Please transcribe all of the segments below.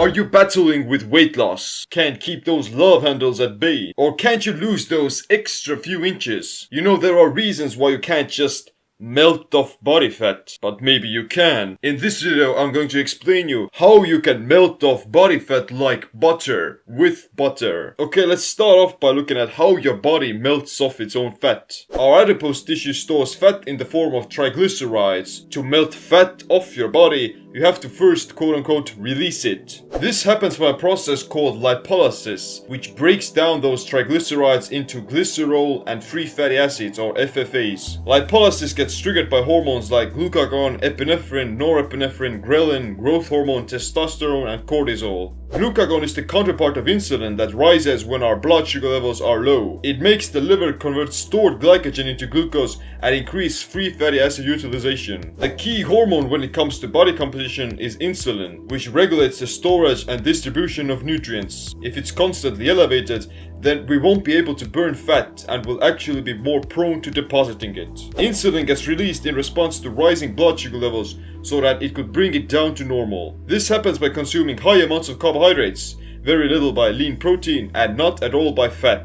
Are you battling with weight loss? Can't keep those love handles at bay? Or can't you lose those extra few inches? You know there are reasons why you can't just melt off body fat, but maybe you can. In this video I'm going to explain you how you can melt off body fat like butter, with butter. Okay, let's start off by looking at how your body melts off its own fat. Our adipose tissue stores fat in the form of triglycerides. To melt fat off your body, you have to first quote unquote release it. This happens by a process called lipolysis, which breaks down those triglycerides into glycerol and free fatty acids or FFAs. Lipolysis gets triggered by hormones like glucagon, epinephrine, norepinephrine, ghrelin, growth hormone, testosterone and cortisol. Glucagon is the counterpart of insulin that rises when our blood sugar levels are low. It makes the liver convert stored glycogen into glucose and increase free fatty acid utilization. The key hormone when it comes to body composition is insulin, which regulates the storage and distribution of nutrients. If it's constantly elevated, then we won't be able to burn fat and will actually be more prone to depositing it. Insulin gets released in response to rising blood sugar levels so that it could bring it down to normal. This happens by consuming high amounts of carbohydrates, very little by lean protein and not at all by fat.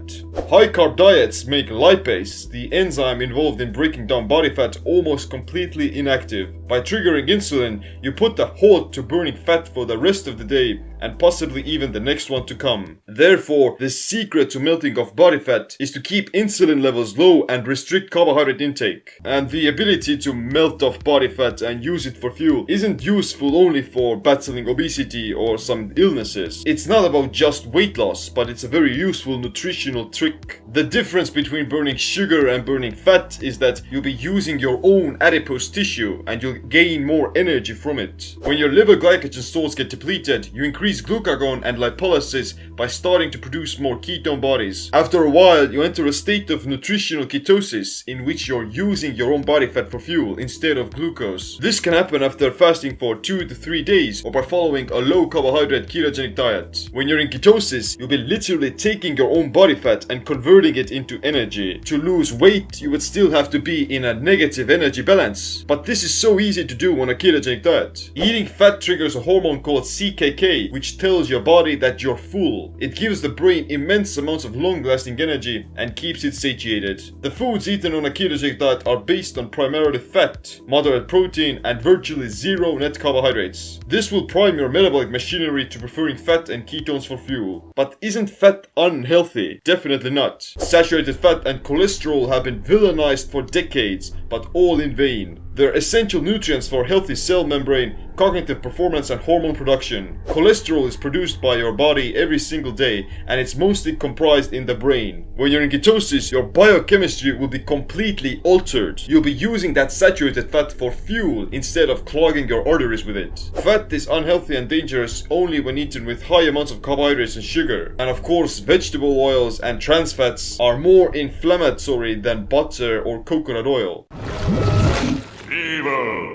High carb diets make lipase, the enzyme involved in breaking down body fat, almost completely inactive. By triggering insulin, you put a halt to burning fat for the rest of the day and possibly even the next one to come. Therefore, the secret to melting of body fat is to keep insulin levels low and restrict carbohydrate intake. And the ability to melt off body fat and use it for fuel isn't useful only for battling obesity or some illnesses. It's not about just weight loss, but it's a very useful nutritional trick. The difference between burning sugar and burning fat is that you'll be using your own adipose tissue and you'll gain more energy from it. When your liver glycogen stores get depleted, you increase increase glucagon and lipolysis by starting to produce more ketone bodies. After a while, you enter a state of nutritional ketosis in which you're using your own body fat for fuel instead of glucose. This can happen after fasting for 2 to 3 days or by following a low carbohydrate ketogenic diet. When you're in ketosis, you'll be literally taking your own body fat and converting it into energy. To lose weight, you would still have to be in a negative energy balance. But this is so easy to do on a ketogenic diet. Eating fat triggers a hormone called CKK, which tells your body that you're full. It gives the brain immense amounts of long-lasting energy and keeps it satiated. The foods eaten on a ketogenic diet are based on primarily fat, moderate protein and virtually zero net carbohydrates. This will prime your metabolic machinery to preferring fat and ketones for fuel. But isn't fat unhealthy? Definitely not. Saturated fat and cholesterol have been villainized for decades, but all in vain. They're essential nutrients for healthy cell membrane, cognitive performance and hormone production. Cholesterol is produced by your body every single day and it's mostly comprised in the brain. When you're in ketosis, your biochemistry will be completely altered. You'll be using that saturated fat for fuel instead of clogging your arteries with it. Fat is unhealthy and dangerous only when eaten with high amounts of carbohydrates and sugar. And of course, vegetable oils and trans fats are more inflammatory than butter or coconut oil.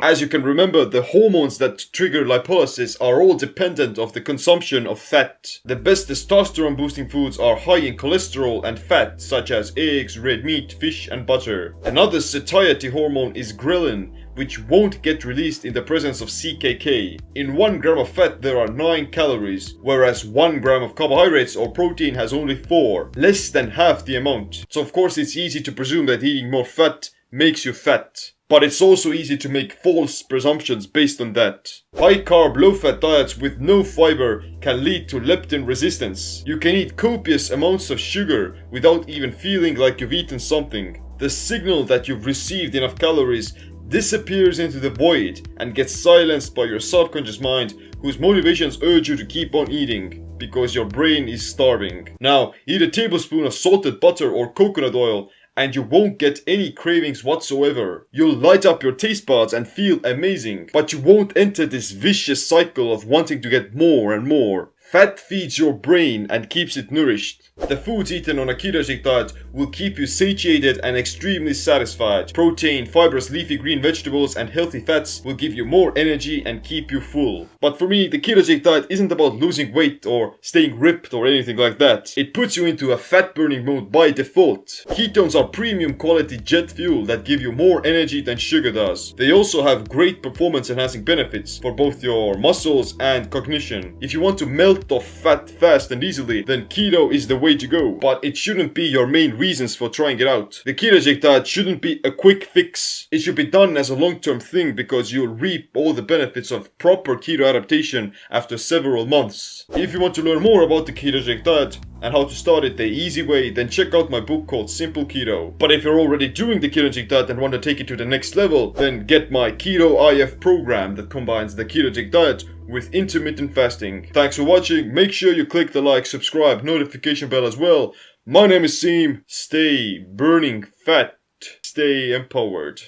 As you can remember, the hormones that trigger lipolysis are all dependent of the consumption of fat. The best testosterone boosting foods are high in cholesterol and fat, such as eggs, red meat, fish and butter. Another satiety hormone is ghrelin, which won't get released in the presence of CKK. In 1 gram of fat there are 9 calories, whereas 1 gram of carbohydrates or protein has only 4, less than half the amount. So of course it's easy to presume that eating more fat makes you fat. But it's also easy to make false presumptions based on that. High carb, low fat diets with no fiber can lead to leptin resistance. You can eat copious amounts of sugar without even feeling like you've eaten something. The signal that you've received enough calories disappears into the void and gets silenced by your subconscious mind whose motivations urge you to keep on eating because your brain is starving. Now, eat a tablespoon of salted butter or coconut oil and you won't get any cravings whatsoever. You'll light up your taste buds and feel amazing, but you won't enter this vicious cycle of wanting to get more and more. Fat feeds your brain and keeps it nourished. The foods eaten on a ketogenic diet will keep you satiated and extremely satisfied. Protein, fibrous leafy green vegetables and healthy fats will give you more energy and keep you full. But for me, the ketogenic diet isn't about losing weight or staying ripped or anything like that. It puts you into a fat burning mode by default. Ketones are premium quality jet fuel that give you more energy than sugar does. They also have great performance enhancing benefits for both your muscles and cognition. If you want to melt off fat fast and easily, then keto is the way to go. But it shouldn't be your main reasons for trying it out. The ketogenic diet shouldn't be a quick fix. It should be done as a long-term thing because you'll reap all the benefits of proper keto adaptation after several months. If you want to learn more about the ketogenic diet, and how to start it the easy way, then check out my book called Simple Keto. But if you're already doing the ketogenic diet and want to take it to the next level, then get my Keto IF program that combines the ketogenic diet with intermittent fasting. Thanks for watching, make sure you click the like, subscribe, notification bell as well. My name is Siim, stay burning fat, stay empowered.